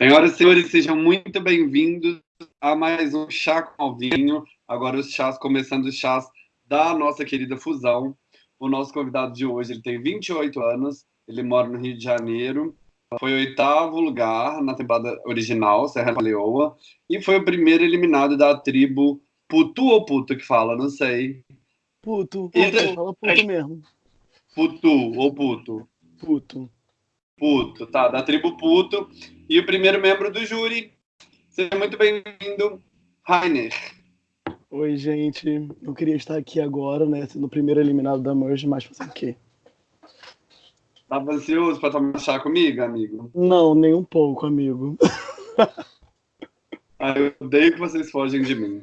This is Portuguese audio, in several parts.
Senhoras e senhores, sejam muito bem-vindos a mais um Chá com Alvinho. Agora os chás, começando os chás da nossa querida Fusão. O nosso convidado de hoje, ele tem 28 anos, ele mora no Rio de Janeiro, foi oitavo lugar na temporada original, Serra Leoa, e foi o primeiro eliminado da tribo Putu ou Puto que fala, não sei. Puto, puto e... fala Puto mesmo. Putu ou Puto? Puto. Puto, tá, da tribo Puto. E o primeiro membro do júri, seja muito bem-vindo, Rainer. Oi, gente. Eu queria estar aqui agora, né, sendo o primeiro eliminado da Merge, mas fazer o quê? Tava ansioso pra tomar chá comigo, amigo? Não, nem um pouco, amigo. ah, eu odeio que vocês fogem de mim.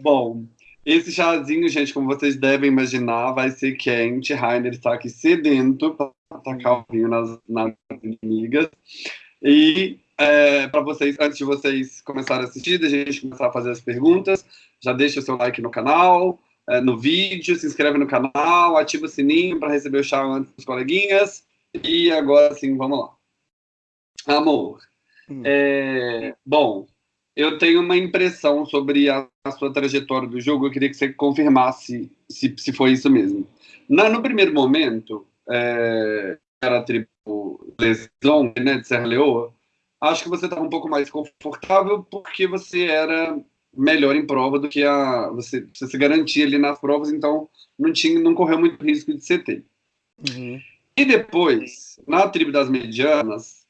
Bom, esse chazinho, gente, como vocês devem imaginar, vai ser quente. Rainer está aqui sedento para atacar o vinho nas, nas inimigas. E é, para vocês, antes de vocês começarem a assistir, a gente começar a fazer as perguntas, já deixa o seu like no canal, é, no vídeo, se inscreve no canal, ativa o sininho para receber o chá antes dos coleguinhas. E agora sim, vamos lá. Amor. Hum. É, bom, eu tenho uma impressão sobre a, a, sua trajetória do jogo. Eu queria que você confirmasse se, se foi isso mesmo. Na, no primeiro momento, é, era a tribo Leson, né, de Serra Leoa. Acho que você estava um pouco mais confortável porque você era melhor em prova do que a você, você se garantia ali nas provas, então não tinha, não correu muito risco de CT. Uhum. E depois, na tribo das medianas,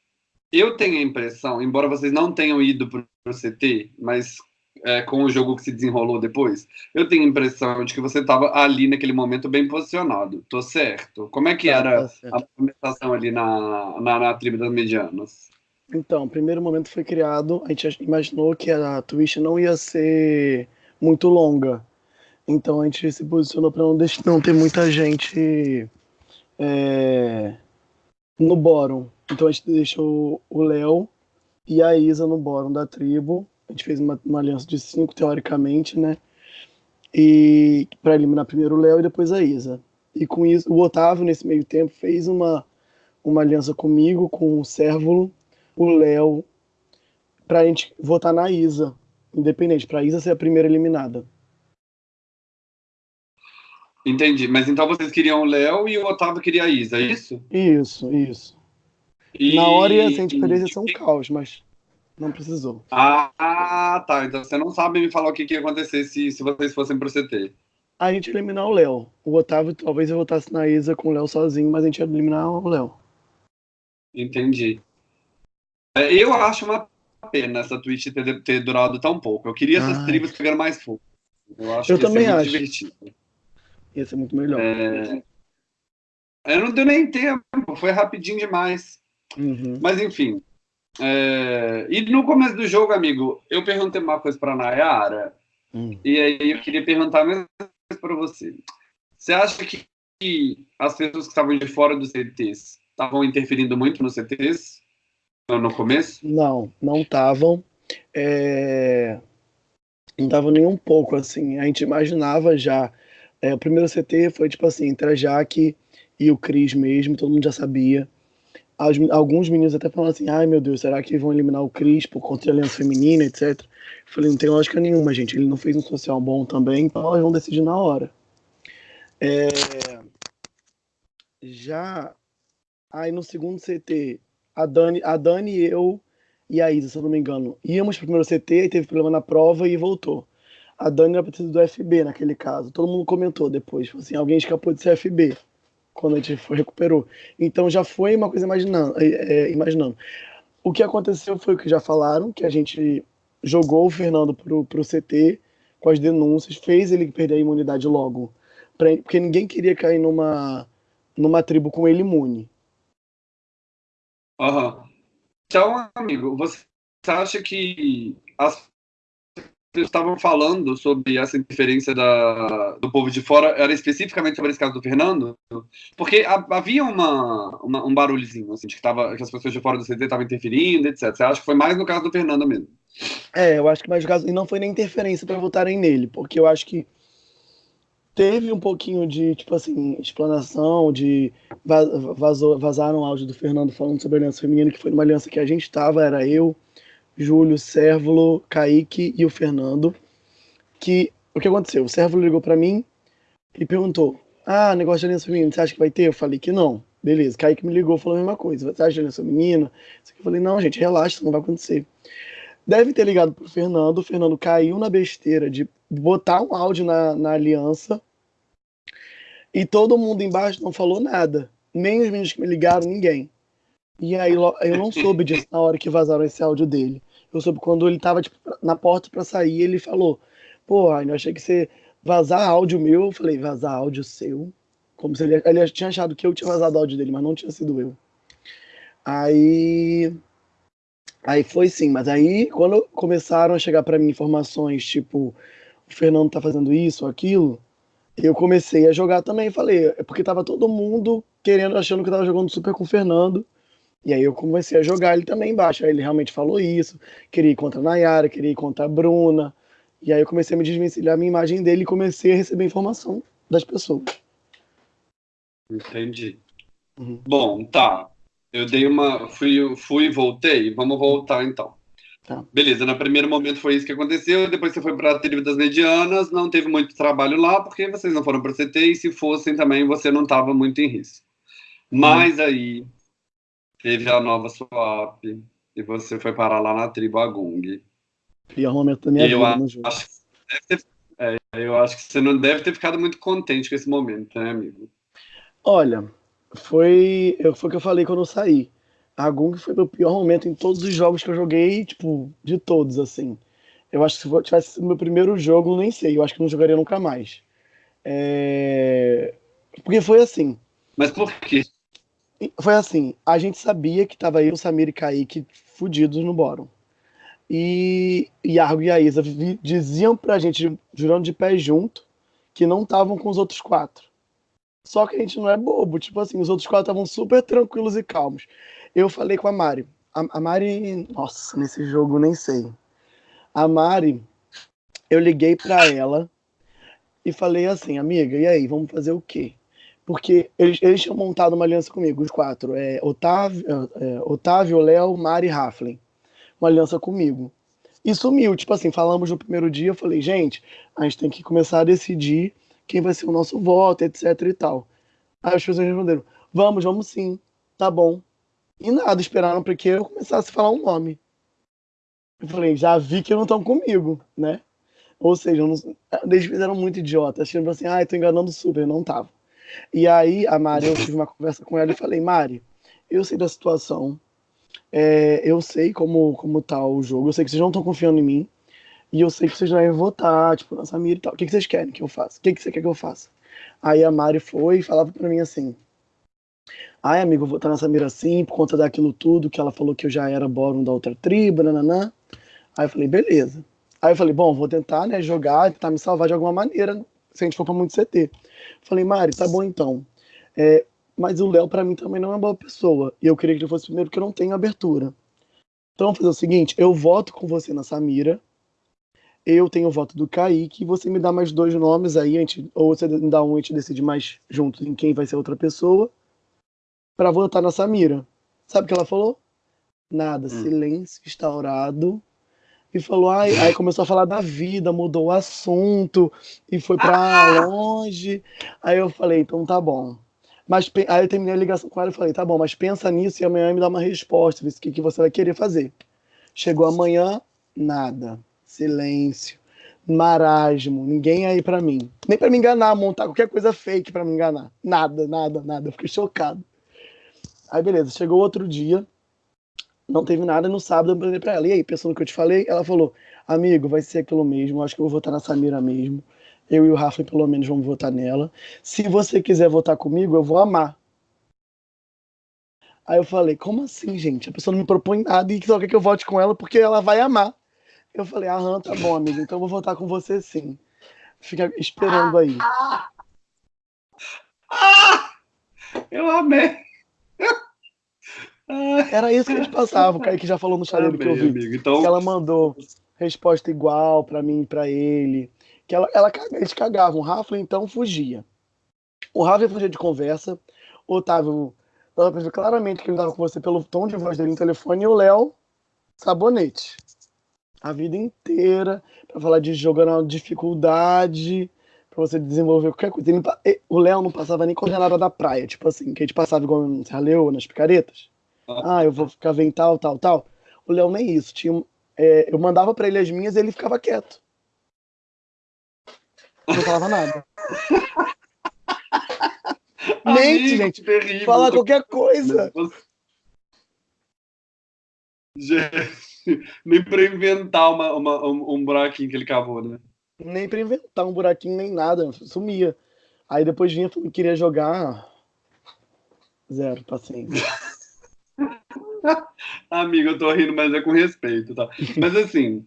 eu tenho a impressão, embora vocês não tenham ido para o CT, mas é, com o jogo que se desenrolou depois, eu tenho a impressão de que você estava ali naquele momento bem posicionado. Tô certo? Como é que tá, era tá a movimentação ali na, na, na, tribo das medianas? Então, o primeiro momento foi criado, a gente imaginou que a Twitch não ia ser muito longa. Então a gente se posicionou para não, não ter muita gente é, no bórum. Então a gente deixou o Léo e a Isa no bórum da tribo. A gente fez uma, uma aliança de cinco, teoricamente, né? E para eliminar primeiro o Léo e depois a Isa. E com isso, o Otávio, nesse meio tempo, fez uma, uma aliança comigo, com o Cérvulo, o Léo, para a gente votar na Isa, independente, para a Isa ser a primeira eliminada. Entendi. Mas então vocês queriam o Léo e o Otávio queria a Isa, é isso? Isso, isso. E... Na hora ia assim, a gente poderia ser um caos, mas não precisou. Ah, tá. Então você não sabe me falar o que, que ia acontecer se, se vocês fossem pro CT. A gente ia eliminar o Léo. O Otávio talvez eu votasse na Isa com o Léo sozinho, mas a gente ia eliminar o Léo. Entendi. É, eu acho uma pena essa Twitch ter, ter durado tão pouco. Eu queria essas tribos pegando mais fogo. Eu, acho eu também acho. Divertido. Ia ser muito melhor. É... Eu não deu nem tempo, foi rapidinho demais. Uhum. Mas enfim. É... E no começo do jogo, amigo, eu perguntei uma coisa para Nayara, uhum. e aí eu queria perguntar a mesma coisa para você. Você acha que as pessoas que estavam de fora dos CTs estavam interferindo muito nos CTs no começo? Não, não estavam. É... Não estavam nem um pouco, assim. A gente imaginava já é, o primeiro CT foi tipo assim, entre a Jaque e o Cris mesmo, todo mundo já sabia. As, alguns meninos até falaram assim, ai meu Deus, será que vão eliminar o Cris por contra a aliança feminina, etc. Eu falei, não tem lógica nenhuma, gente. Ele não fez um social bom também, então elas vão decidir na hora. É... Já aí no segundo CT, a Dani, a Dani e eu e a Isa, se eu não me engano, íamos pro primeiro CT, teve problema na prova e voltou a Dani era pra do FB naquele caso. Todo mundo comentou depois, tipo assim, alguém escapou de ser FB quando a gente foi, recuperou. Então já foi uma coisa imaginando, é, é, imaginando. O que aconteceu foi o que já falaram, que a gente jogou o Fernando pro, pro CT com as denúncias, fez ele perder a imunidade logo. Pra, porque ninguém queria cair numa, numa tribo com ele imune. Uhum. Então, amigo, você acha que as estavam falando sobre essa interferência da, do povo de fora, era especificamente sobre esse caso do Fernando? Porque havia uma, uma, um barulhozinho, assim, de que, tava, que as pessoas de fora do CT estavam interferindo, etc. Você acha que foi mais no caso do Fernando mesmo? É, eu acho que mais no caso, e não foi nem interferência para votarem nele, porque eu acho que teve um pouquinho de, tipo assim, explanação, de vazou, vazaram o áudio do Fernando falando sobre a aliança feminina, que foi uma aliança que a gente estava, era eu, Júlio, Sérvulo, Kaique e o Fernando. Que o que aconteceu? O Sérvulo ligou para mim e perguntou: Ah, negócio de aliança feminina, você acha que vai ter? Eu falei que não. Beleza. Kaique me ligou falou a mesma coisa. Você acha de aliança feminina? Eu falei: Não, gente, relaxa, isso não vai acontecer. Deve ter ligado pro Fernando. O Fernando caiu na besteira de botar um áudio na, na aliança. E todo mundo embaixo não falou nada. Nem os meninos que me ligaram, ninguém. E aí eu não soube disso na hora que vazaram esse áudio dele. Eu soube quando ele tava tipo, na porta para sair, ele falou: Pô, eu achei que você vazar áudio meu. Eu falei: Vazar áudio seu? Como se ele, ele tinha achado que eu tinha vazado áudio dele, mas não tinha sido eu. Aí. Aí foi sim, mas aí quando começaram a chegar para mim informações tipo: O Fernando tá fazendo isso, aquilo. Eu comecei a jogar também, falei, é porque tava todo mundo querendo, achando que eu tava jogando super com o Fernando. E aí eu comecei a jogar ele também embaixo. Aí ele realmente falou isso, queria ir contra a Nayara, queria ir contra a Bruna. E aí eu comecei a me desvencilhar a minha imagem dele e comecei a receber informação das pessoas. Entendi. Uhum. Bom, tá. Eu dei uma. Fui, fui e voltei. Vamos voltar então. Tá. Beleza, no primeiro momento foi isso que aconteceu. Depois você foi para a tribo das medianas. Não teve muito trabalho lá, porque vocês não foram para o CT. E se fossem também, você não estava muito em risco. Mas uhum. aí teve a nova swap. E você foi parar lá na tribo Agung. Pior momento da minha eu vida no jogo. Acho, ter, é, eu acho que você não deve ter ficado muito contente com esse momento, né, amigo? Olha, foi, foi o que eu falei quando eu saí. A Gung foi o pior momento em todos os jogos que eu joguei, tipo, de todos, assim. Eu acho que se tivesse sido meu primeiro jogo, nem sei, eu acho que não jogaria nunca mais. É... Porque foi assim. Mas por quê? Foi assim, a gente sabia que tava eu, Samir e Kaique fudidos no Bórum. E Yargo e a Isa diziam pra gente, jurando de pé junto, que não estavam com os outros quatro. Só que a gente não é bobo, tipo assim, os outros quatro estavam super tranquilos e calmos. Eu falei com a Mari. A, a Mari, nossa, nesse jogo nem sei. A Mari, eu liguei para ela e falei assim, amiga, e aí, vamos fazer o quê? Porque eles, eles tinham montado uma aliança comigo, os quatro. É, Otávio, é, Otávio, Léo, Mari e Raflin. Uma aliança comigo. E sumiu, tipo assim, falamos no primeiro dia, eu falei, gente, a gente tem que começar a decidir quem vai ser o nosso voto, etc e tal. Aí as pessoas responderam, vamos, vamos sim, tá bom. E nada, esperaram para que eu começasse a falar um nome. Eu falei, já vi que não estão comigo, né? Ou seja, não... eles fizeram muito idiota, achando assim, ah, tô enganando super, não tava. E aí a Mari, eu tive uma conversa com ela e falei, Mari, eu sei da situação, é, eu sei como, como tá o jogo, eu sei que vocês não estão confiando em mim, e eu sei que vocês vão votar, tipo, na Samira e tal. O que, que vocês querem que eu faça? O que, que você quer que eu faça? Aí a Mari foi e falava para mim assim: Ai, amigo, eu vou votar na Samira assim, por conta daquilo tudo, que ela falou que eu já era bórum da outra tribo, nananã. Aí eu falei, beleza. Aí eu falei, bom, vou tentar, né, jogar, tentar me salvar de alguma maneira, se a gente for pra muito CT. Falei, Mari, tá bom então. É, mas o Léo, para mim, também não é uma boa pessoa. E eu queria que ele fosse primeiro, porque eu não tenho abertura. Então, vamos fazer o seguinte: eu voto com você na Samira, eu tenho o voto do Kaique, você me dá mais dois nomes aí, gente, ou você me dá um e a gente decide mais junto em quem vai ser outra pessoa, para votar na Samira. Sabe o que ela falou? Nada, hum. silêncio instaurado. E falou, ai, aí começou a falar da vida, mudou o assunto e foi para longe. Aí eu falei, então tá bom. Mas aí eu terminei a ligação com ela e falei, tá bom, mas pensa nisso e amanhã me dá uma resposta, o que, que você vai querer fazer. Chegou amanhã, nada silêncio, marasmo, ninguém aí para mim. Nem para me enganar, montar qualquer coisa fake para me enganar. Nada, nada, nada. Eu fiquei chocado. Aí beleza, chegou outro dia, não teve nada, no sábado eu mandei pra ela. E aí, pensando no que eu te falei, ela falou: Amigo, vai ser aquilo mesmo, acho que eu vou votar na Samira mesmo. Eu e o Rafa, pelo menos, vamos votar nela. Se você quiser votar comigo, eu vou amar. Aí eu falei, como assim, gente? A pessoa não me propõe nada e só quer que eu vote com ela porque ela vai amar. Eu falei, aham, tá bom, amigo, então eu vou voltar com você sim. Fica esperando aí. Ah, ah, eu amei. Era isso que a gente passava, o Kaique já falou no chat que eu vi. Amigo, então... Que ela mandou resposta igual pra mim e pra ele. Que ela, ela, eles cagavam. O Rafa, então, fugia. O Rafa fugia de conversa. O Otávio, dava pra ver claramente que ele tava com você pelo tom de voz dele no telefone. E o Léo sabonete. A vida inteira, para falar de jogando dificuldade, para você desenvolver qualquer coisa. Ele, o Léo não passava nem coordenada da praia, tipo assim, que a gente passava igual no Serra Leoa, nas picaretas. Ah. eu vou ficar vendo tal, tal, tal. O Léo nem isso. Tinha, é, eu mandava para ele as minhas e ele ficava quieto. Não falava nada. Mente, gente. Terrível. Fala qualquer coisa. Gente, nem pra inventar uma, uma, um, um buraquinho que ele cavou, né? Nem pra inventar um buraquinho, nem nada. Sumia. Aí depois vinha e queria jogar. Zero, paciência. Amigo, eu tô rindo, mas é com respeito, tá? Mas assim,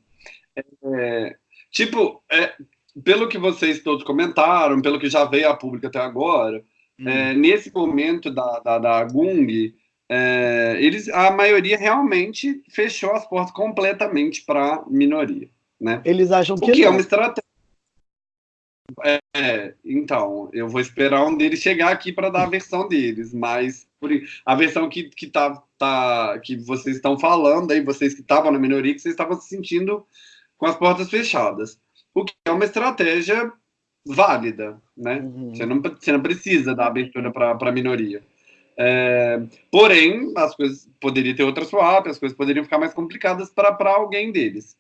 é, tipo, é, pelo que vocês todos comentaram, pelo que já veio a público até agora, hum. é, nesse momento da, da, da Gung, é, eles, a maioria realmente fechou as portas completamente para minoria, né? Eles acham que o que é uma estratégia. É, então, eu vou esperar um deles chegar aqui para dar a versão deles, mas por, a versão que, que, tá, tá, que vocês estão falando aí, vocês que estavam na minoria, que vocês estavam se sentindo com as portas fechadas o que é uma estratégia válida, né? Uhum. Você, não, você não precisa dar abertura para a minoria. É, porém, as coisas poderiam ter outra swap, as coisas poderiam ficar mais complicadas para alguém deles.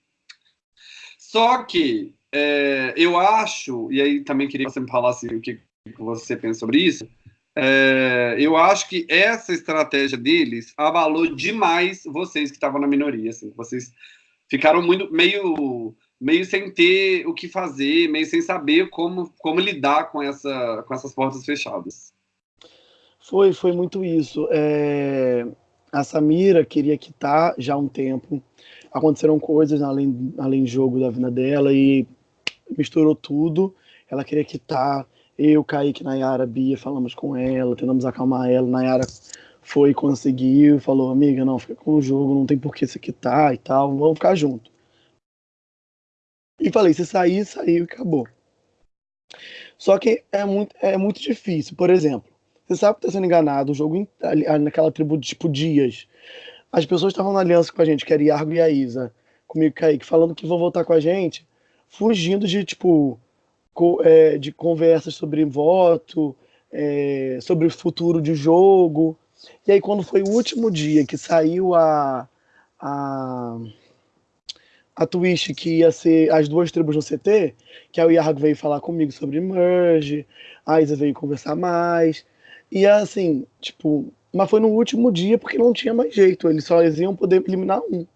Só que é, eu acho, e aí também queria que você me falasse o que, que você pensa sobre isso, é, eu acho que essa estratégia deles abalou demais vocês que estavam na minoria. Assim, vocês ficaram muito meio meio sem ter o que fazer, meio sem saber como, como lidar com, essa, com essas portas fechadas. Foi, foi muito isso. É... A Samira queria quitar já há um tempo. Aconteceram coisas além, além jogo da vida dela e misturou tudo. Ela queria quitar. Eu, Kaique, Nayara, Bia, falamos com ela, tentamos acalmar ela. Nayara foi, conseguiu, falou, amiga, não, fica com o jogo, não tem por que você quitar e tal, vamos ficar junto. E falei, se sair, saiu e acabou. Só que é muito, é muito difícil. Por exemplo, você sabe que está sendo enganado, o jogo naquela tribo de tipo Dias. As pessoas estavam na aliança com a gente, que era Iargo e a Isa, comigo Kaique, falando que vão voltar com a gente, fugindo de, tipo, de conversas sobre voto, é, sobre o futuro de jogo. E aí, quando foi o último dia que saiu a, a a twist que ia ser as duas tribos no CT, que o Yarg veio falar comigo sobre merge, a Isa veio conversar mais. E assim, tipo, mas foi no último dia porque não tinha mais jeito, eles só iam poder eliminar um.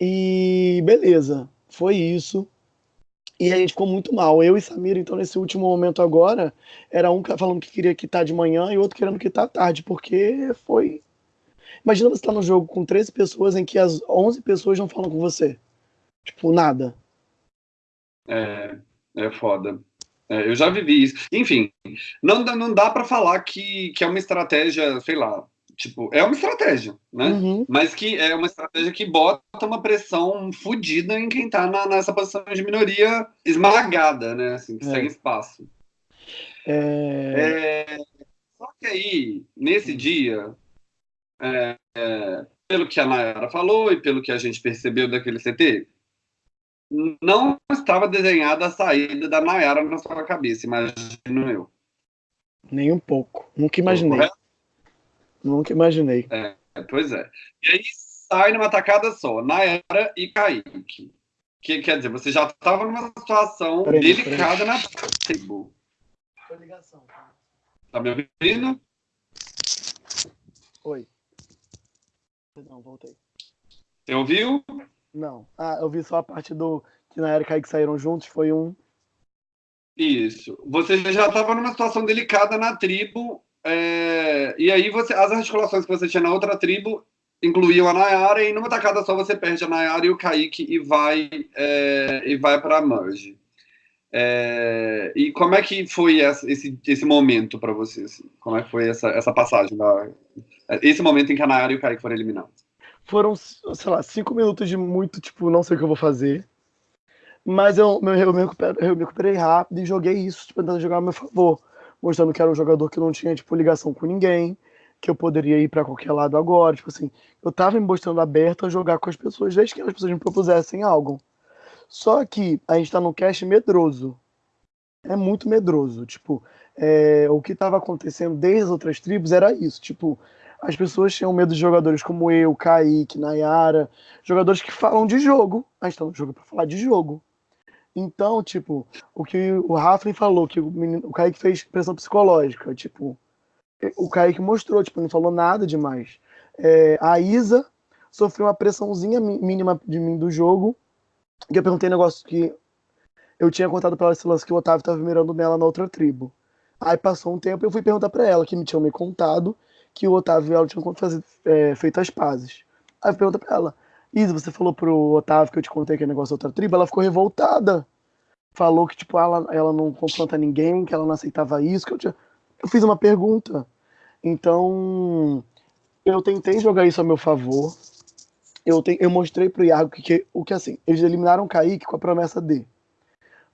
E beleza, foi isso. E a gente ficou muito mal. Eu e Samira, então, nesse último momento agora, era um falando que queria quitar de manhã e outro querendo quitar tarde, porque foi Imagina você estar tá no jogo com 13 pessoas em que as 11 pessoas não falam com você. Tipo, nada. É, é foda. É, eu já vivi isso. Enfim, não, não dá para falar que, que é uma estratégia, sei lá, tipo, é uma estratégia, né? Uhum. Mas que é uma estratégia que bota uma pressão fodida em quem tá na, nessa posição de minoria esmagada, né? Assim, que é. sem espaço. É... é... Só que aí, nesse dia, é, é, pelo que a Nayara falou e pelo que a gente percebeu daquele CT, não estava desenhada a saída da Nayara na sua cabeça, imagino eu. Nem um pouco. Nunca imaginei. Nunca imaginei. É, pois é. E aí sai numa tacada só, Nayara e Kaique. Que quer dizer, você já estava numa situação peraí, delicada peraí. na table. ligação. Tá? me ouvindo? Oi. Não, voltei. Você ouviu? Não. Ah, eu vi só a parte do que na Erika que saíram juntos, foi um. Isso. Você já estava numa situação delicada na tribo, é... e aí você, as articulações que você tinha na outra tribo incluíam a Nayara, e numa tacada só você perde a Nayara e o Kaique e vai, é... e vai para a Merge. É... E como é que foi esse, esse momento para você? Assim? Como é que foi essa, essa passagem da, esse momento em que a Nayara e o Kaique foram eliminados. Foram, sei lá, cinco minutos de muito, tipo, não sei o que eu vou fazer. Mas eu, eu, eu, me, recuperei, eu me recuperei rápido e joguei isso, tipo, tentando jogar a meu favor. Mostrando que era um jogador que não tinha, tipo, ligação com ninguém, que eu poderia ir para qualquer lado agora. Tipo assim, eu tava me mostrando aberto a jogar com as pessoas desde que as pessoas me propusessem algo. Só que a gente tá num cast medroso. É muito medroso. Tipo, é, o que estava acontecendo desde as outras tribos era isso. Tipo, as pessoas tinham medo de jogadores como eu, Kaique, Nayara, jogadores que falam de jogo. A gente tá no jogo para falar de jogo. Então, tipo, o que o Raflin falou, que o, menino, o Kaique fez pressão psicológica, tipo, o Kaique mostrou, tipo, não falou nada demais. É, a Isa sofreu uma pressãozinha mínima de mim do jogo, que eu perguntei um negócio que eu tinha contado para ela esse lance que o Otávio estava mirando nela na outra tribo. Aí passou um tempo eu fui perguntar para ela, que me tinham me contado, que o Otávio e ela tinham é, feito as pazes. Aí eu perguntei pra ela, Isa, você falou pro Otávio que eu te contei aquele negócio da outra tribo, ela ficou revoltada. Falou que, tipo, ela, ela não confronta ninguém, que ela não aceitava isso, que eu tinha... Eu fiz uma pergunta. Então, eu tentei jogar isso a meu favor. Eu, te, eu mostrei pro Iago que, que, o que, assim, eles eliminaram o Kaique com a promessa de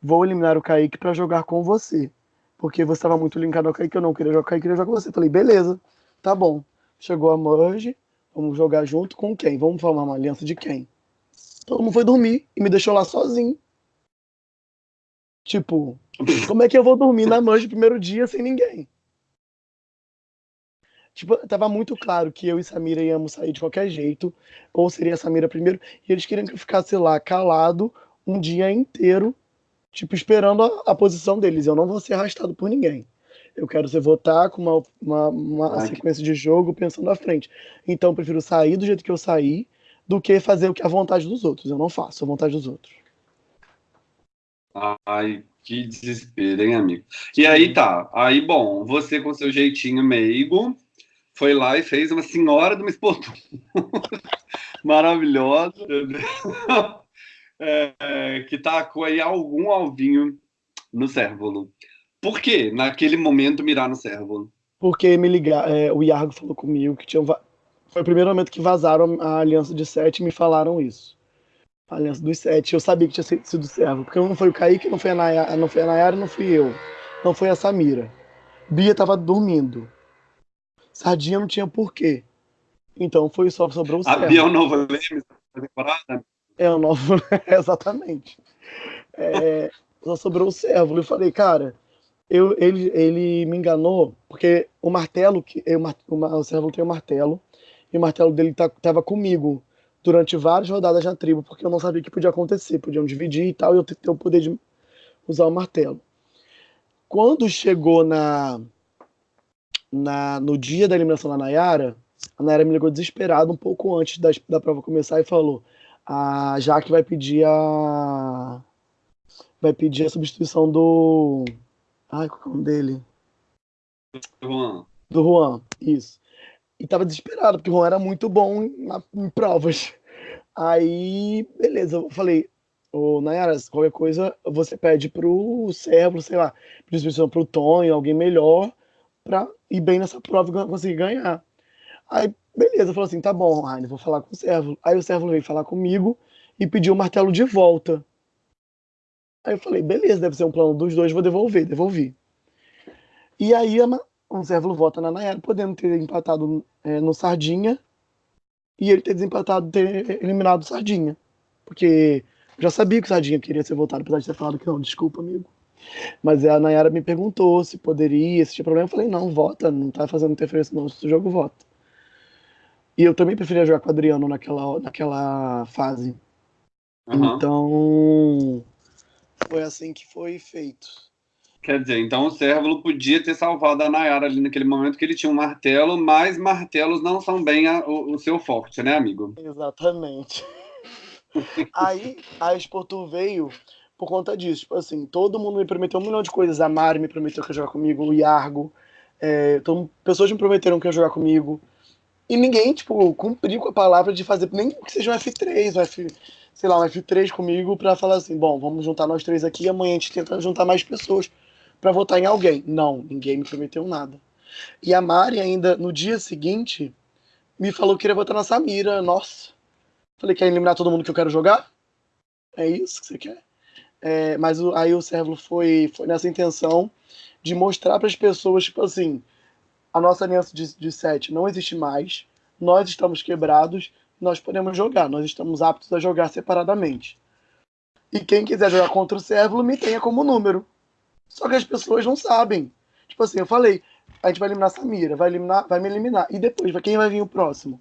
vou eliminar o Kaique para jogar com você. Porque você estava muito linkado ao Kaique, eu não queria jogar com o Kaique, queria jogar com você. Falei, beleza, tá bom. Chegou a merge, Vamos jogar junto com quem? Vamos formar uma aliança de quem? Todo mundo foi dormir e me deixou lá sozinho. Tipo, como é que eu vou dormir na mancha no primeiro dia sem ninguém? Tipo, tava muito claro que eu e Samira íamos sair de qualquer jeito, ou seria a Samira primeiro, e eles queriam que eu ficasse lá calado um dia inteiro, tipo, esperando a, a posição deles. Eu não vou ser arrastado por ninguém. Eu quero você votar com uma, uma, uma sequência de jogo pensando à frente. Então, eu prefiro sair do jeito que eu saí do que fazer o que é a vontade dos outros. Eu não faço a vontade dos outros. Ai, que desespero, hein, amigo? E aí tá. Aí, bom, você com seu jeitinho meigo foi lá e fez uma senhora de uma esportuna. Maravilhosa. É, que tacou aí algum alvinho no cérvulo. Por que naquele momento mirar no servo? Porque me ligar, é, o Iargo falou comigo que tinha foi o primeiro momento que vazaram a aliança de sete e me falaram isso. A aliança dos sete. Eu sabia que tinha sido servo, porque não foi o Kaique, não foi a Nayara, não foi a Nayara, não fui eu. Não foi a Samira. Bia tava dormindo. Sardinha não tinha porquê. Então foi só sobrou o servo. A Bia é o novo Lemes da temporada? É o novo, exatamente. É, só sobrou o servo. Eu falei, cara, eu, ele, ele me enganou, porque o martelo, que eu, o, o servo tem o um martelo, e o martelo dele tá, tava comigo durante várias rodadas na tribo, porque eu não sabia o que podia acontecer, podiam dividir e tal, e eu ter o poder de usar o martelo. Quando chegou na, na no dia da eliminação da Nayara, a Nayara me ligou desesperada um pouco antes da, da prova começar e falou: a Jaque vai pedir a vai pedir a substituição do Ai, qual é o nome dele? Juan. Do Juan, isso. E tava desesperado, porque o Juan era muito bom na, em provas. Aí, beleza, eu falei, ô Nayara, qualquer coisa você pede pro servo, sei lá, distribuição pro Tonho, alguém melhor, pra ir bem nessa prova e conseguir ganhar. Aí, beleza, falou assim, tá bom, Raine, vou falar com o servo. Aí o servo veio falar comigo e pediu o martelo de volta. Aí eu falei, beleza, deve ser um plano dos dois, vou devolver, devolvi. E aí o Zérvulo vota na Nayara, podendo ter empatado é, no Sardinha e ele ter desempatado, ter eliminado o Sardinha. Porque eu já sabia que o Sardinha queria ser votado, apesar de ter falado que não, desculpa, amigo. Mas a Nayara me perguntou se poderia, se tinha problema. Eu falei, não, vota, não tá fazendo interferência não, se o jogo vota. E eu também preferia jogar com o Adriano naquela, naquela fase. Uhum. Então, foi assim que foi feito. Quer dizer, então o Cérvulo podia ter salvado a Nayara ali naquele momento que ele tinha um martelo, mas martelos não são bem a, o, o, seu forte, né, amigo? Exatamente. Aí a Exportu veio por conta disso. Tipo assim, todo mundo me prometeu um milhão de coisas. A Mari me prometeu que ia jogar comigo, o Iargo. É, então, pessoas me prometeram que ia jogar comigo. E ninguém, tipo, cumpriu com a palavra de fazer nem que seja um F3, um F sei lá, um F3 comigo para falar assim, bom, vamos juntar nós três aqui, amanhã a gente tenta juntar mais pessoas para votar em alguém. Não, ninguém me prometeu nada. E a Mari ainda, no dia seguinte, me falou que queria votar na Samira. Nossa. Falei, quer eliminar todo mundo que eu quero jogar? É isso que você quer? É, mas o, aí o Servo foi, foi nessa intenção de mostrar para as pessoas, tipo assim, a nossa aliança de, de sete não existe mais, nós estamos quebrados, nós podemos jogar, nós estamos aptos a jogar separadamente. E quem quiser jogar contra o Cérvulo, me tenha como número. Só que as pessoas não sabem. Tipo assim, eu falei, a gente vai eliminar a Samira, vai, eliminar, vai me eliminar. E depois, quem vai vir o próximo?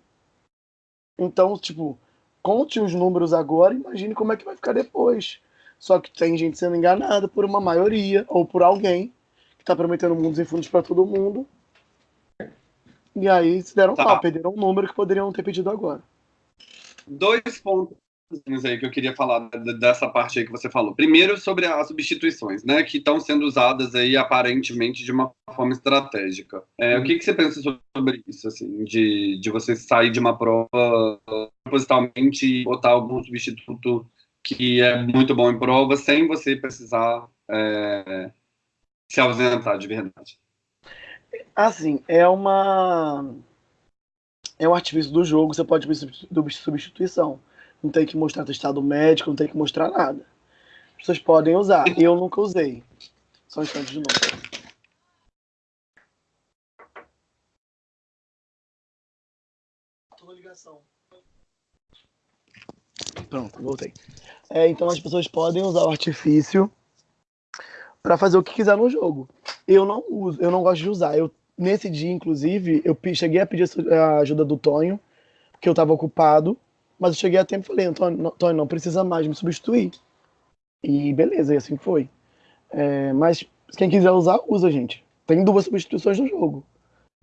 Então, tipo, conte os números agora, imagine como é que vai ficar depois. Só que tem gente sendo enganada por uma maioria ou por alguém que está prometendo mundos e fundos para todo mundo. E aí se deram tá. pau, perderam um número que poderiam ter pedido agora. Dois pontos aí que eu queria falar dessa parte aí que você falou. Primeiro, sobre as substituições, né, que estão sendo usadas aí aparentemente de uma forma estratégica. É, hum. O que, que você pensa sobre isso, assim, de, de você sair de uma prova propositalmente e botar algum substituto que é muito bom em prova sem você precisar é, se ausentar de verdade? Assim, é uma é um artifício do jogo, você pode pedir substituição não tem que mostrar testado médico, não tem que mostrar nada. As pessoas podem usar. Eu nunca usei. Só um instante de novo. Pronto, voltei. É, então as pessoas podem usar o artifício para fazer o que quiser no jogo. Eu não uso, eu não gosto de usar. Eu nesse dia, inclusive, eu cheguei a pedir a ajuda do Tonho, porque eu estava ocupado. Mas eu cheguei a tempo e falei, Antônio, Antônio, não precisa mais me substituir. E beleza, e assim foi. É, mas quem quiser usar, usa, gente. Tem duas substituições no jogo.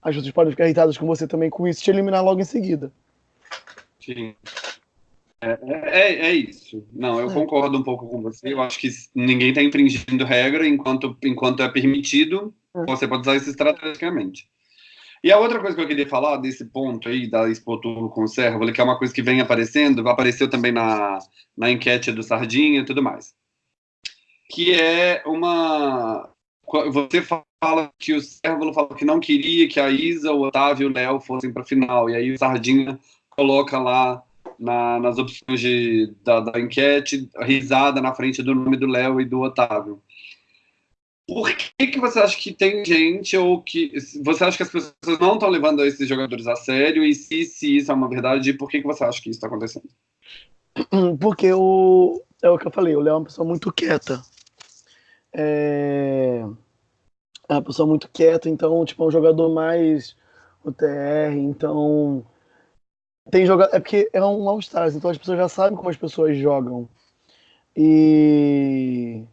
As pessoas podem ficar irritadas com você também com isso e te eliminar logo em seguida. Sim. É, é, é isso. Não, eu é. concordo um pouco com você. Eu acho que ninguém está infringindo regra enquanto, enquanto é permitido. É. Você pode usar isso estrategicamente. E a outra coisa que eu queria falar desse ponto aí da Expo Tour com o que é uma coisa que vem aparecendo, apareceu também na, na enquete do Sardinha e tudo mais, que é uma... Você fala que o Servo falou que não queria que a Isa, o Otávio e o Léo fossem para final, e aí o Sardinha coloca lá na, nas opções de, da, da enquete risada na frente do nome do Léo e do Otávio. Por que, que você acha que tem gente ou que você acha que as pessoas não estão levando esses jogadores a sério e se, se isso é uma verdade, por que, que você acha que isso está acontecendo? Porque o é o que eu falei, o Léo é uma pessoa muito quieta. É, é uma pessoa muito quieta, então tipo é um jogador mais o TR, então tem jogador é porque é um All Stars, então as pessoas já sabem como as pessoas jogam. E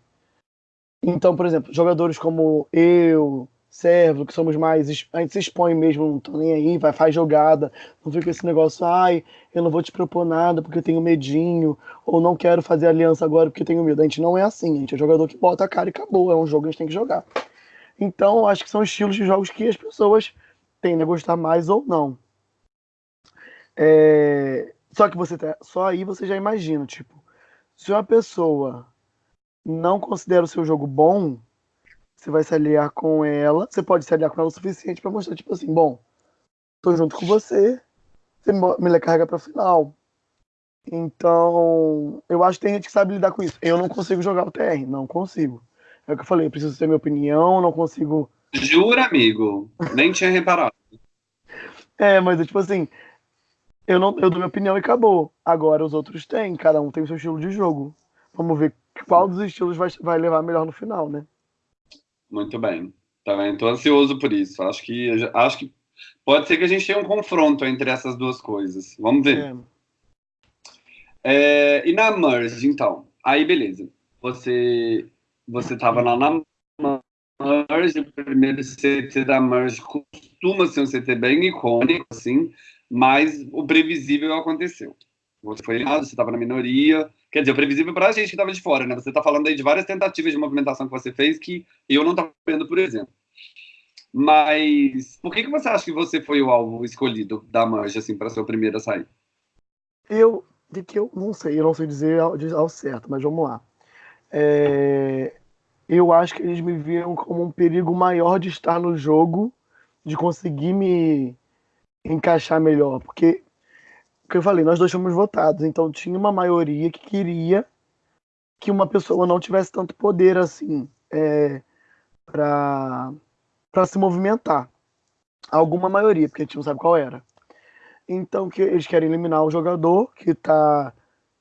então, por exemplo, jogadores como eu, Servo, que somos mais. A gente se expõe mesmo, não tô nem aí, vai, faz jogada, não fica esse negócio, ai, eu não vou te propor nada porque eu tenho medinho, ou não quero fazer aliança agora porque tenho medo. A gente não é assim, a gente é jogador que bota a cara e acabou, é um jogo que a gente tem que jogar. Então, acho que são estilos de jogos que as pessoas tendem a gostar mais ou não. É... Só que você tá... só aí você já imagina, tipo, se uma pessoa não considera o seu jogo bom, você vai se aliar com ela. Você pode se aliar com ela o suficiente para mostrar, tipo assim, bom, tô junto com você, você me carrega pra final. Então, eu acho que tem gente que sabe lidar com isso. Eu não consigo jogar o TR, não consigo. É o que eu falei, eu preciso ter minha opinião, não consigo. Jura, amigo? Nem tinha reparado. é, mas é tipo assim, eu não eu dou minha opinião e acabou. Agora os outros têm, cada um tem o seu estilo de jogo. Vamos ver qual dos estilos vai, vai levar melhor no final, né? Muito bem. Tá bem? Tô ansioso por isso. Acho que, acho que pode ser que a gente tenha um confronto entre essas duas coisas. Vamos ver. É. É, e na Merge, então? Aí, beleza. Você, você tava lá na Merge, o primeiro CT da Merge costuma ser um CT bem icônico, assim, mas o previsível aconteceu. Você foi eliminado, você estava na minoria, Quer dizer, previsível para a gente que estava de fora, né? Você está falando aí de várias tentativas de movimentação que você fez que eu não estava vendo, por exemplo. Mas por que, que você acha que você foi o alvo escolhido da Mancha, assim, para ser o primeiro a sair? Eu, de que eu não sei, eu não sei dizer ao, ao certo, mas vamos lá. É, eu acho que eles me viram como um perigo maior de estar no jogo, de conseguir me encaixar melhor, porque que eu falei, nós dois fomos votados, então tinha uma maioria que queria que uma pessoa não tivesse tanto poder assim é, para se movimentar. Alguma maioria, porque a gente não sabe qual era. Então que eles querem eliminar o jogador que tá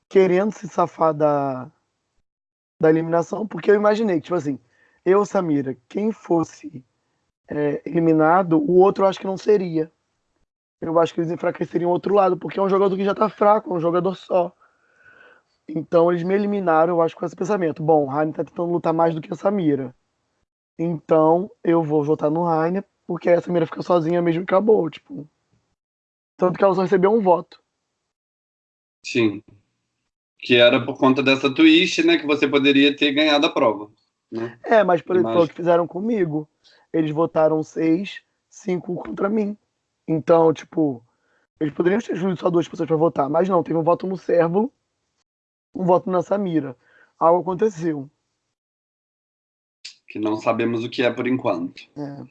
querendo se safar da, da eliminação, porque eu imaginei tipo assim, eu, Samira, quem fosse é, eliminado, o outro eu acho que não seria. Eu acho que eles enfraqueceriam o outro lado, porque é um jogador que já tá fraco, é um jogador só. Então eles me eliminaram, eu acho, com esse pensamento. Bom, o Rainer tá tentando lutar mais do que a Samira. Então eu vou votar no Rainer, porque a Samira fica sozinha mesmo e acabou, tipo. Tanto que ela só recebeu um voto. Sim. Que era por conta dessa twist, né? Que você poderia ter ganhado a prova. Né? É, mas por exemplo, o que fizeram comigo. Eles votaram seis, cinco contra mim. Então, tipo, eles poderiam ter escolhido só duas pessoas para votar, mas não, teve um voto no Servo, um voto na Samira. Algo aconteceu. Que não sabemos o que é por enquanto. É.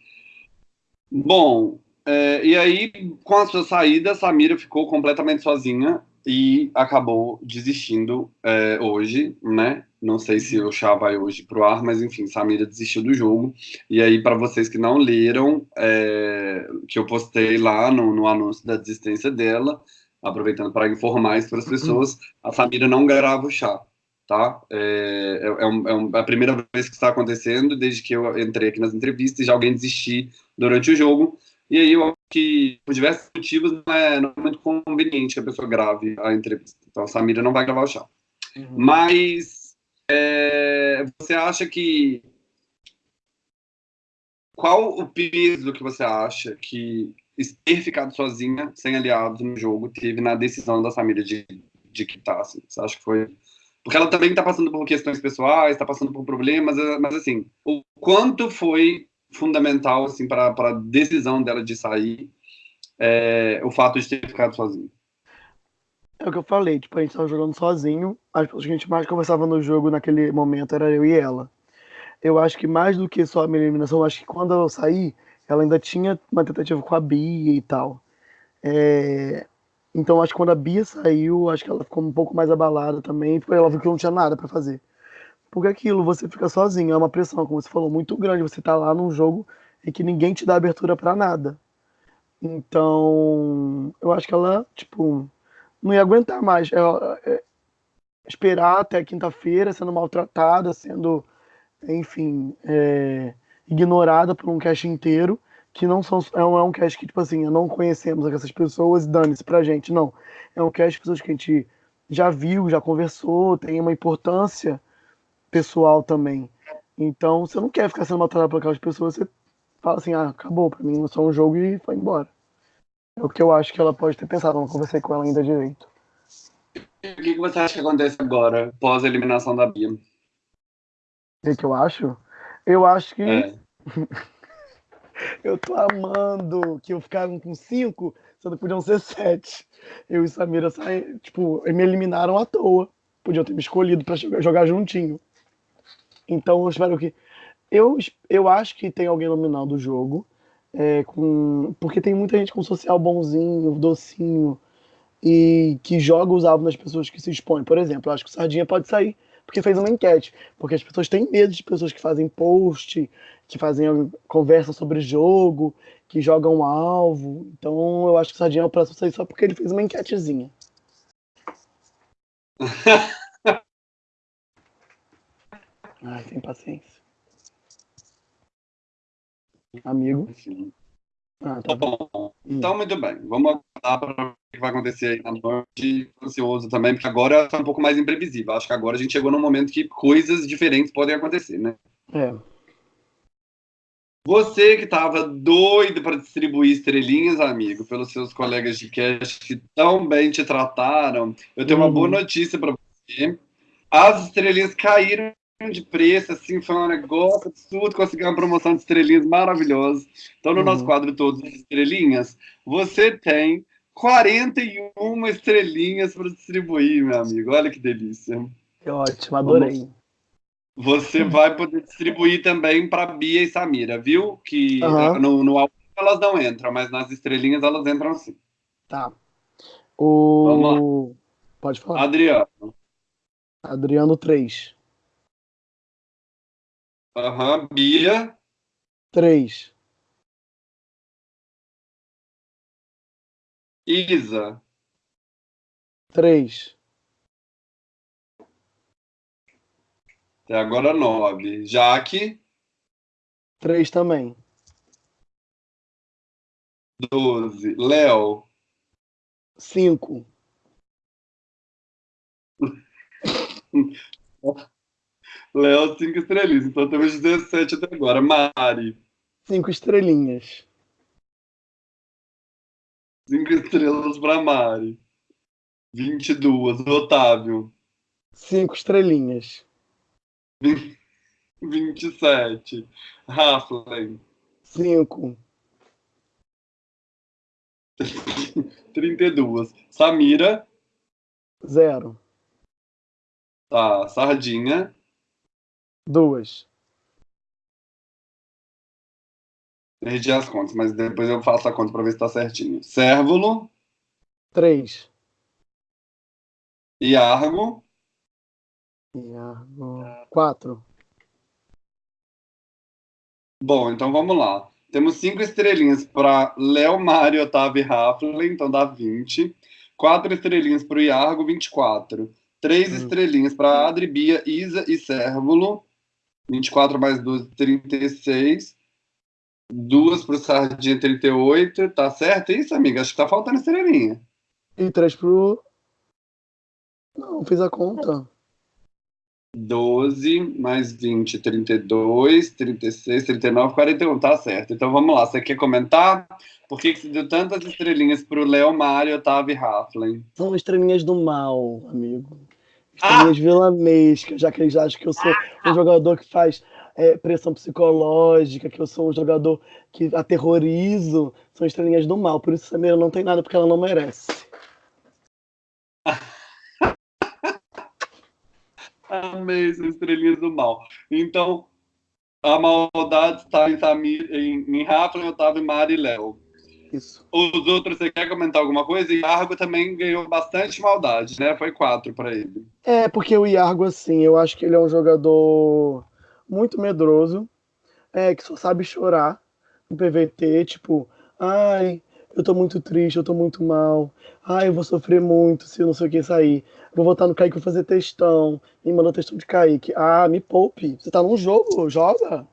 Bom, é, e aí, com a sua saída, a Samira ficou completamente sozinha e acabou desistindo é, hoje, né? Não sei se o chá vai hoje pro ar, mas enfim, Samira desistiu do jogo. E aí, para vocês que não leram, é, que eu postei lá no, no anúncio da desistência dela, aproveitando para informar isso para as pessoas, a Samira não grava o chá, tá? É, é, é, um, é, a primeira vez que está acontecendo desde que eu entrei aqui nas entrevistas, já alguém desistir durante o jogo. E aí eu acho que, por diversos motivos, não é, não é muito conveniente que a pessoa grave a entrevista. Então a Samira não vai gravar o chá. Uhum. Mas é, você acha que. Qual o peso que você acha que ter ficado sozinha, sem aliados no jogo, teve na decisão da Samira de, de quitar? Assim? Você acha que foi. Porque ela também está passando por questões pessoais, está passando por problemas, mas assim, o quanto foi fundamental assim para a decisão dela de sair é, o fato de ter ficado sozinho. É o que eu falei, tipo, a gente estava jogando sozinho, as pessoas que a gente mais conversava no jogo naquele momento era eu e ela. Eu acho que mais do que só a minha eliminação, eu acho que quando eu saí, ela ainda tinha uma tentativa com a Bia e tal. É... Então acho que quando a Bia saiu, acho que ela ficou um pouco mais abalada também, porque ela viu que não tinha nada para fazer. Porque aquilo, você fica sozinho, é uma pressão, como você falou, muito grande. Você tá lá num jogo em que ninguém te dá abertura para nada. Então, eu acho que ela, tipo, não ia aguentar mais. Ela, é, esperar até quinta-feira sendo maltratada, sendo, enfim, é, ignorada por um cast inteiro, que não são, é um, é um cast que, tipo assim, não conhecemos essas pessoas, dane-se pra gente, não. É um cast de pessoas que a gente já viu, já conversou, tem uma importância pessoal também. Então, você não quer ficar sendo maltratado por aquelas pessoas, você fala assim, ah, acabou, pra mim é só um jogo e foi embora. É o que eu acho que ela pode ter pensado, não conversei com ela ainda direito. O que, você acha que acontece agora, pós a eliminação da Bia? O que, eu acho? Eu acho que. É. eu tô amando que eu ficaram com cinco, que podiam ser sete. Eu e Samira saem, tipo, me eliminaram à toa. Podiam ter me escolhido para jogar juntinho. Então eu espero que. Eu, eu acho que tem alguém nominal do jogo. É, com, porque tem muita gente com social bonzinho, docinho, e que joga os alvos nas pessoas que se expõem. Por exemplo, eu acho que o Sardinha pode sair porque fez uma enquete. Porque as pessoas têm medo de pessoas que fazem post, que fazem conversa sobre jogo, que jogam alvo. Então eu acho que o Sardinha é o próximo sair só porque ele fez uma enquetezinha. Ai, sem paciência. Amigo. Ah, tá bom. Hum. Então, muito bem. Vamos aguardar para o que vai acontecer aí na noite. Ansioso também, porque agora está um pouco mais imprevisível. Acho que agora a gente chegou num momento que coisas diferentes podem acontecer, né? É. Você que estava doido para distribuir estrelinhas, amigo, pelos seus colegas de cast que tão bem te trataram, eu tenho uhum. uma boa uhum. notícia para você. As estrelinhas caíram de preço, assim, foi um negócio absurdo, conseguir uma promoção de estrelinhas maravilhosa. Então, no uhum. nosso quadro Todos Estrelinhas, você tem 41 estrelinhas para distribuir, meu amigo. Olha que delícia. Que ótimo, adorei. Você vai poder distribuir também para Bia e Samira, viu? Que uhum. no, no álbum elas não entram, mas nas estrelinhas elas entram sim. Tá. O... Pode falar. Adriano. Adriano 3. Aham, Bia. Três. Isa. Três. Até agora nove. Jaque. Três também. Doze. Léo. Cinco. Léo, cinco estrelinhas. Então temos 17 até agora. Mari. Cinco estrelinhas. Cinco estrelas para Mari. 22. Otávio. Cinco estrelinhas. 27. Raflin. Cinco. 32. Samira. Zero. Tá. Sardinha. Duas. Perdi as contas, mas depois eu faço a conta para ver se tá certinho. Cérvulo. Três. Iargo. Iargo. Quatro. Bom, então vamos lá. Temos cinco estrelinhas para Léo, Mário, Otávio e Raflin, então dá 20. Quatro estrelinhas para o Iargo, 24. Três Hum. estrelinhas para Adri, Bia, Isa e Cérvulo. 24 mais 12, 36. Duas para o Sardinha, 38. Tá certo isso, amiga? Acho que tá faltando estrelinha. E três pro. Não, fiz a conta. 12 mais 20, 32, 36, 39, 41. Tá certo. Então vamos lá. Você quer comentar? Por que, que você deu tantas estrelinhas para o Léo, Mário, Otávio e Raflin? São estrelinhas do mal, amigo. Estrelinhas vilanescas, já que eles acham que eu sou um jogador que faz é, pressão psicológica, que eu sou um jogador que aterrorizo. São estrelinhas do mal. Por isso, Samira não tem nada, porque ela não merece. Amei essas estrelinhas do mal. Então, a maldade está em, Samir, em, em Raflin, Otávio, Mário e Léo. Isso. Os outros, você quer comentar alguma coisa? E Argo também ganhou bastante maldade, né? Foi quatro para ele. É, porque o Iargo, assim, eu acho que ele é um jogador muito medroso, é, que só sabe chorar no PVT, tipo, ai, eu tô muito triste, eu tô muito mal, ai, eu vou sofrer muito se eu não sei o que sair. Vou voltar no Kaique, vou fazer textão, me mandou textão de Kaique. Ah, me poupe, você tá num jogo, joga.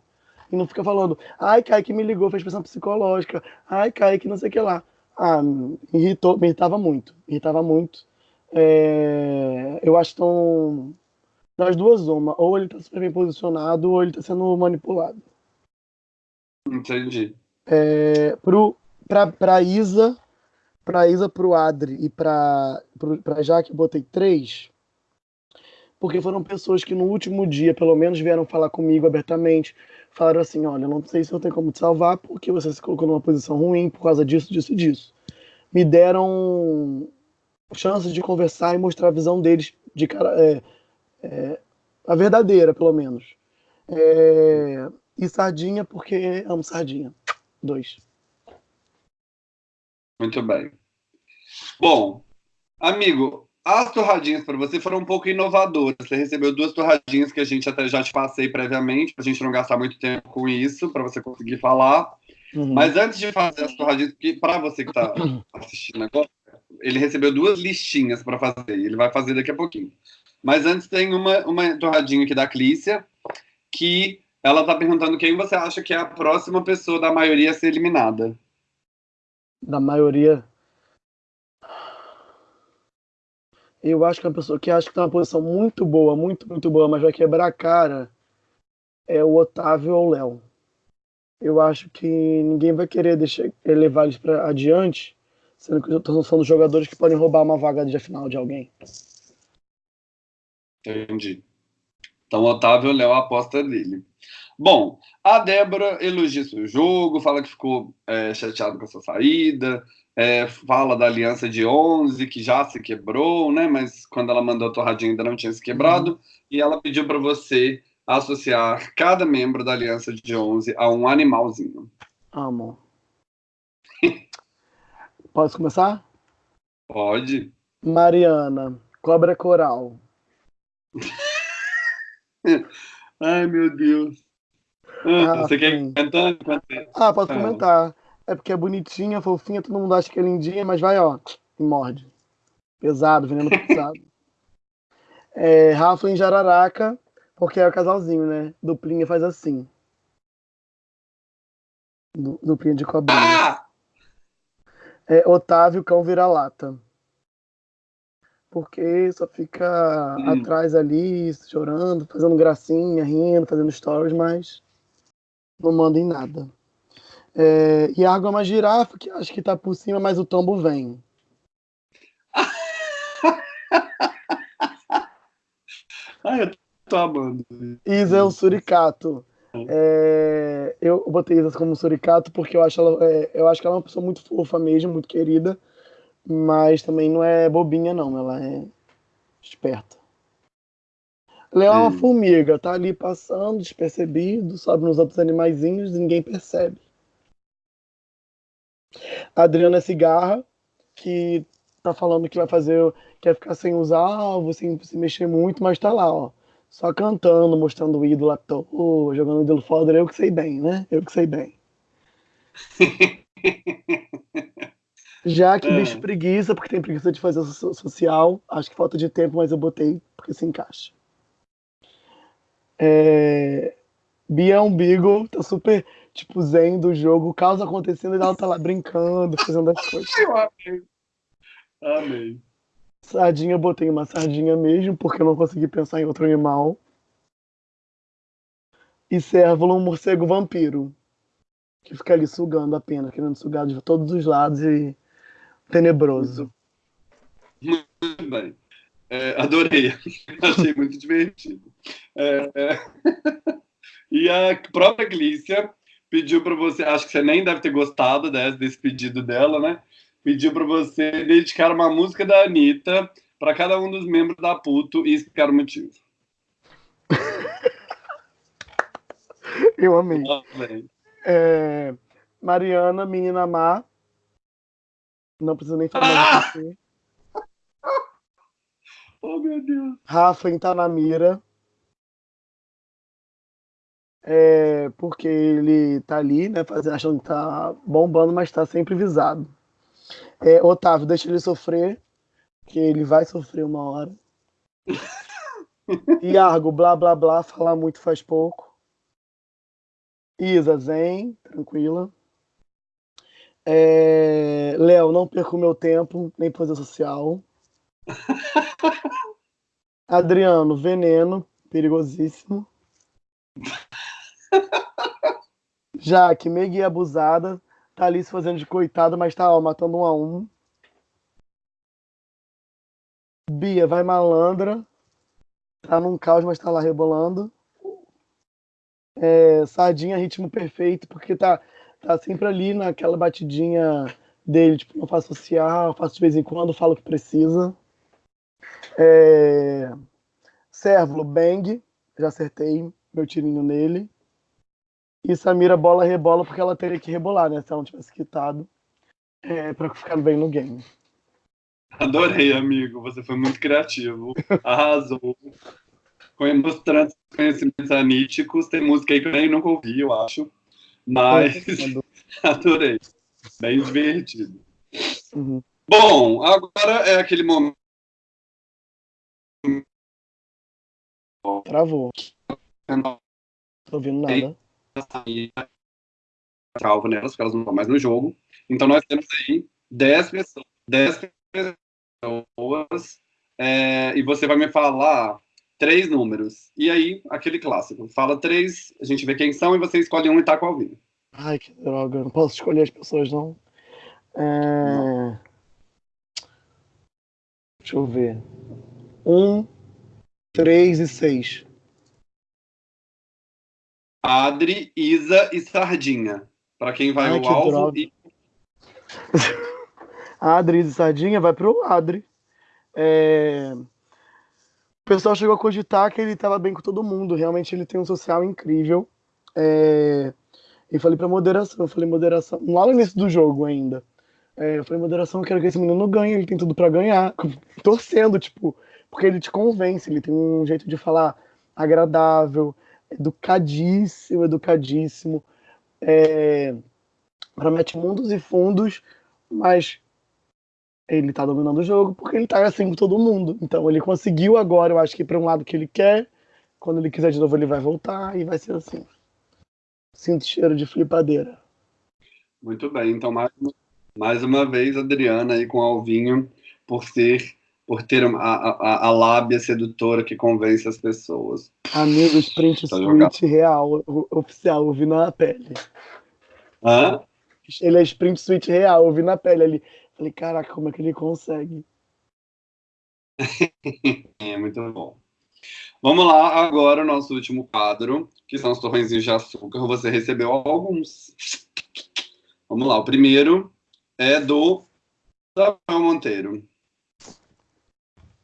E não fica falando, ai, Kaique me ligou, fez pressão psicológica, ai, Kaique não sei o que lá. Ah, me irritou, me irritava muito, me irritava muito. É, eu acho tão. Das duas, uma. Ou ele tá super bem posicionado, ou ele tá sendo manipulado. Entendi. É, pro, pra, pra Isa, pra Isa, pro Adri e pra, pro, pra Jaque, eu botei três. Porque foram pessoas que no último dia, pelo menos, vieram falar comigo abertamente. Falaram assim: olha, não sei se eu tenho como te salvar, porque você se colocou numa posição ruim por causa disso, disso e disso. Me deram chance de conversar e mostrar a visão deles de cara. É, é, a verdadeira, pelo menos. É, e sardinha, porque amo sardinha. Dois. Muito bem. Bom, amigo, as torradinhas para você foram um pouco inovadoras. Você recebeu duas torradinhas que a gente até já te passei previamente, para a gente não gastar muito tempo com isso, para você conseguir falar. Uhum. Mas antes de fazer as torradinhas, porque para você que está assistindo agora, ele recebeu duas listinhas para fazer, ele vai fazer daqui a pouquinho. Mas antes tem uma, uma torradinha aqui da Clícia, que ela está perguntando quem você acha que é a próxima pessoa da maioria a ser eliminada. Da maioria. Eu acho que uma pessoa que acha que tá numa posição muito boa, muito, muito boa, mas vai quebrar a cara é o Otávio ou o Léo. Eu acho que ninguém vai querer deixar, levar eles para adiante, sendo que estão são jogadores que podem roubar uma vaga de final de alguém. Entendi. Então, Otávio Léo, aposta dele. Bom, a Débora elogia seu jogo, fala que ficou é, chateado com a sua saída, é, fala da aliança de 11, que já se quebrou, né? Mas quando ela mandou a torradinha ainda não tinha se quebrado. Uhum. E ela pediu para você associar cada membro da aliança de 11 a um animalzinho. Amo. Posso começar? Pode. Mariana, cobra coral. Ai, meu Deus. Ah, você quer comentar? Ah, posso ah. comentar. É porque é bonitinha, fofinha, todo mundo acha que é lindinha, mas vai, ó, e morde. Pesado, veneno pesado. É, Rafa em Jararaca, porque é o casalzinho, né? Duplinha faz assim. Du, duplinha de cobrinha. Ah! É, Otávio Cão Vira-Lata. Porque só fica Hum. atrás ali, chorando, fazendo gracinha, rindo, fazendo stories, mas não manda em nada. É, Iago é uma girafa, que acho que tá por cima, mas o tombo vem. Ai, eu tô amando. Isa é um suricato. É, eu botei Isa como suricato porque eu acho, ela, é, eu acho que ela é uma pessoa muito fofa mesmo, muito querida, mas também não é bobinha, não. Ela é esperta. Leão é uma Hum. formiga, tá ali passando, despercebido, sobe nos outros animaizinhos, ninguém percebe. A Adriana cigarra, que tá falando que vai fazer, quer ficar sem usar alvo, sem se mexer muito, mas tá lá, ó. Só cantando, mostrando o ídolo à toa, jogando o ídolo foda, eu que sei bem, né? Eu que sei bem. Já que É. bicho preguiça, porque tem preguiça de fazer so- social, acho que falta de tempo, mas eu botei porque se encaixa. É... Bia é um Beagle, tá super, tipo, zen do jogo, o caos acontecendo e ela tá lá brincando, fazendo as coisas. Eu amei. Amei. Sardinha, botei uma sardinha mesmo, porque eu não consegui pensar em outro animal. E Cérvulo, um morcego vampiro, que fica ali sugando a pena, querendo sugar de todos os lados e tenebroso. Muito bem. É, adorei. Achei muito divertido. É, é. E a própria Glícia pediu para você, acho que você nem deve ter gostado desse, desse pedido dela, né? Pediu para você dedicar uma música da Anitta para cada um dos membros da Puto e explicar o motivo. Eu amei. É, Mariana, menina má. Não precisa nem falar do que você. Oh, meu Deus. Rafa em Tanamira. É, porque ele tá ali, né, fazendo, achando que tá bombando, mas tá sempre visado. É, Otávio, deixa ele sofrer, que ele vai sofrer uma hora. Iargo, blá blá blá, falar muito faz pouco. Isa, zen, tranquila. É, Léo, não perco meu tempo, nem fazer social. Adriano, veneno, perigosíssimo. Jaque, mega e abusada, tá ali se fazendo de coitada, mas tá ó, matando um a um. Bia, vai malandra, tá num caos, mas tá lá rebolando. É, Sardinha, ritmo perfeito, porque tá, tá sempre ali naquela batidinha dele, tipo, não faço social, faço de vez em quando, falo o que precisa. É... Bang, já acertei meu tirinho nele. E Samira, bola, rebola, porque ela teria que rebolar, né? Se ela não tivesse quitado. É, pra ficar bem no game. Adorei, amigo. Você foi muito criativo. Arrasou. Foi mostrando conhecimentos aníticos. Tem música aí que eu nem nunca ouvi, eu acho. Mas adorei. Bem divertido. Uhum. Bom, agora é aquele momento. Travou. Tô ouvindo nada. Salvo nelas, porque elas não estão mais no jogo. Então nós temos aí 10 pessoas. 10 pessoas é, e você vai me falar três números. E aí, aquele clássico. Fala três, a gente vê quem são e você escolhe um e tá com alguém. Ai, que droga. Não posso escolher as pessoas, não. É... Deixa eu ver. Um, três e seis. Adri, Isa e Sardinha. Para quem vai Ai, o que alvo droga. e Adri e Sardinha vai pro Adri. É, O pessoal chegou a cogitar que ele estava bem com todo mundo. Realmente ele tem um social incrível. É... E falei pra moderação, eu falei moderação, lá no início do jogo ainda. É, eu falei, moderação, eu quero que esse menino ganhe, ele tem tudo pra ganhar. Torcendo, tipo, porque ele te convence, ele tem um jeito de falar agradável, educadíssimo, educadíssimo. É, promete mundos e fundos, mas ele tá dominando o jogo porque ele tá assim com todo mundo. Então ele conseguiu agora, eu acho que para um lado que ele quer. Quando ele quiser de novo, ele vai voltar e vai ser assim. Sinto cheiro de flipadeira. Muito bem, então mais, mais uma vez, Adriana aí com Alvinho, por ser por ter a, a, a, lábia sedutora que convence as pessoas. Amigo, sprint tá suite real, oficial, ouvi na pele. Hã? Ele é sprint suite real, ouvi na pele ali. Falei, caraca, como é que ele consegue? é muito bom. Vamos lá, agora o nosso último quadro, que são os torrõezinhos de açúcar. Você recebeu alguns. Vamos lá, o primeiro é do Samuel Monteiro.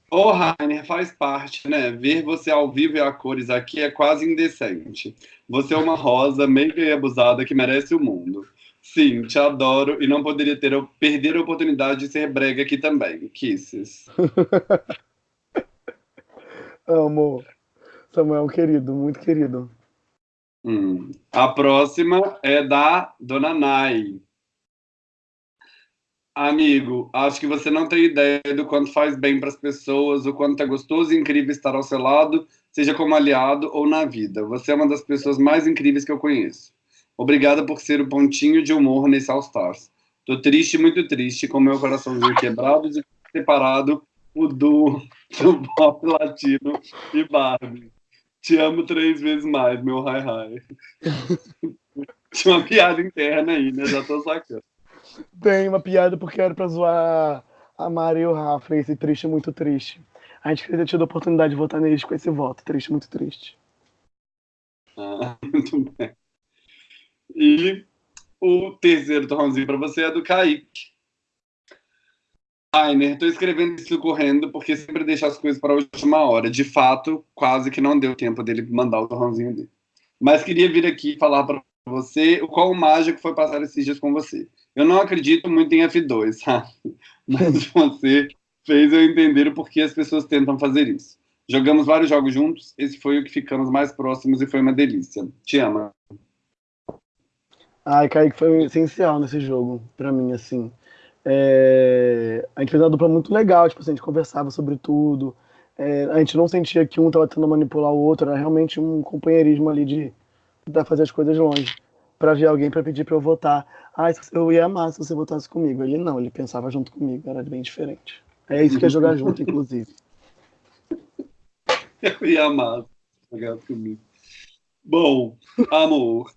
Ô, oh, Rainer, faz parte, né? Ver você ao vivo e a cores aqui é quase indecente. Você é uma rosa meiga e abusada que merece o mundo. Sim, te adoro e não poderia ter perder a oportunidade de ser brega aqui também. Kisses. Amo. Samuel, querido, muito querido. Hum. A próxima é da Dona Nai. Amigo, acho que você não tem ideia do quanto faz bem para as pessoas, o quanto é gostoso e incrível estar ao seu lado, seja como aliado ou na vida. Você é uma das pessoas mais incríveis que eu conheço. Obrigada por ser o pontinho de humor nesse All Stars. Tô triste, muito triste, com meu coraçãozinho quebrado de separado o duo do pop latino e Barbie. Te amo três vezes mais, meu hi hi. Tinha uma piada interna aí, né? Já tô sacando. Tem uma piada porque era pra zoar a Mari e o Rafa, esse triste, muito triste. A gente queria ter tido a oportunidade de votar neles com esse voto. Triste, muito triste. Ah, muito bem. E o terceiro torrãozinho para você é do Kaique. Rainer, estou escrevendo isso correndo porque sempre deixa as coisas para a última hora. De fato, quase que não deu tempo dele mandar o torrãozinho dele. Mas queria vir aqui falar para você o qual mágico foi passar esses dias com você. Eu não acredito muito em F2, sabe? Mas você fez eu entender o porquê as pessoas tentam fazer isso. Jogamos vários jogos juntos, esse foi o que ficamos mais próximos e foi uma delícia. Te amo. Ai, Kaique, foi essencial nesse jogo, para mim, assim. É... A gente fez uma dupla muito legal, tipo assim, a gente conversava sobre tudo. É... A gente não sentia que um estava tentando manipular o outro, era realmente um companheirismo ali de tentar fazer as coisas longe. Pra ver alguém para pedir para eu votar. Ah, eu ia amar se você votasse comigo. Ele não, ele pensava junto comigo, era bem diferente. É isso que é jogar junto, inclusive. Eu ia amar jogar comigo. Bom, amor,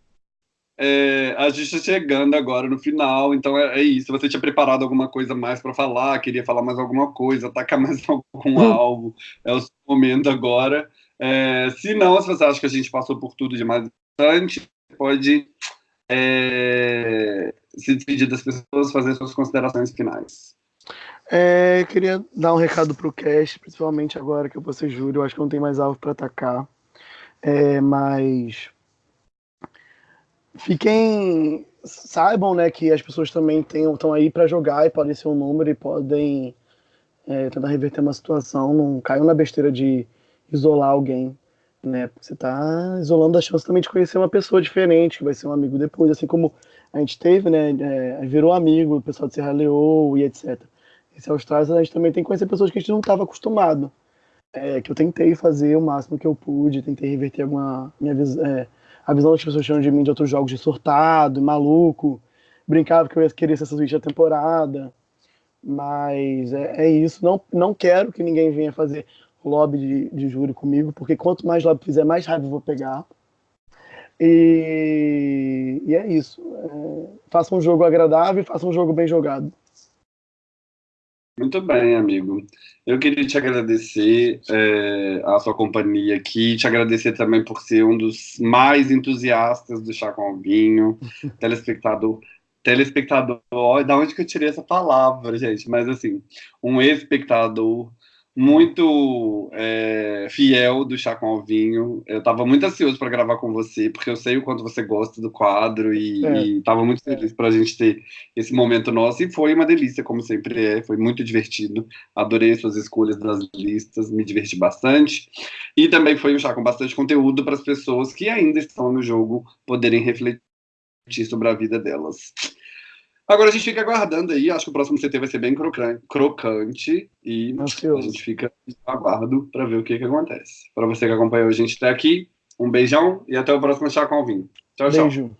é, a gente está chegando agora no final, então é, é, isso. Você tinha preparado alguma coisa mais para falar, queria falar mais alguma coisa, atacar mais algum alvo, é o seu momento agora. É, se não, se você acha que a gente passou por tudo de mais importante, pode é, se despedir das pessoas, fazer suas considerações finais. É, queria dar um recado para o cast, principalmente agora que eu vou ser júri, eu acho que não tem mais alvo para atacar. É, mas fiquem saibam né que as pessoas também estão aí para jogar e podem ser um número e podem é, tentar reverter uma situação não caiam na besteira de isolar alguém né? Você está isolando a chance também de conhecer uma pessoa diferente que vai ser um amigo depois assim como a gente teve né? É, virou amigo o pessoal de Serra Leoa e etc esse Austrália a gente também tem que conhecer pessoas que a gente não estava acostumado. É, que eu tentei fazer o máximo que eu pude tentei reverter alguma minha é, a visão das pessoas chamam de mim de outros jogos de surtado, maluco, brincava que eu ia querer ser suíte da temporada, mas é, é, isso, não, não quero que ninguém venha fazer lobby de, de júri comigo, porque quanto mais lobby fizer, mais raiva eu vou pegar. E, e é isso. É, faça um jogo agradável e faça um jogo bem jogado. Muito bem, amigo. Eu queria te agradecer é, a sua companhia aqui, te agradecer também por ser um dos mais entusiastas do Chá com Vinho, telespectador. Telespectador, da onde que eu tirei essa palavra, gente? Mas assim, um espectador muito é, fiel do Chá com Alvinho. Eu estava muito ansioso para gravar com você, porque eu sei o quanto você gosta do quadro e estava é. muito feliz para a gente ter esse momento nosso. E foi uma delícia, como sempre é. Foi muito divertido. Adorei suas escolhas das listas, me diverti bastante. E também foi um chá com bastante conteúdo para as pessoas que ainda estão no jogo poderem refletir sobre a vida delas. Agora a gente fica aguardando aí, acho que o próximo CT vai ser bem crocante e Ansioso. a gente fica aguardo para ver o que, que acontece. Para você que acompanhou a gente até aqui, um beijão e até o próximo Chá com Vinho. Tchau, tchau. Beijo.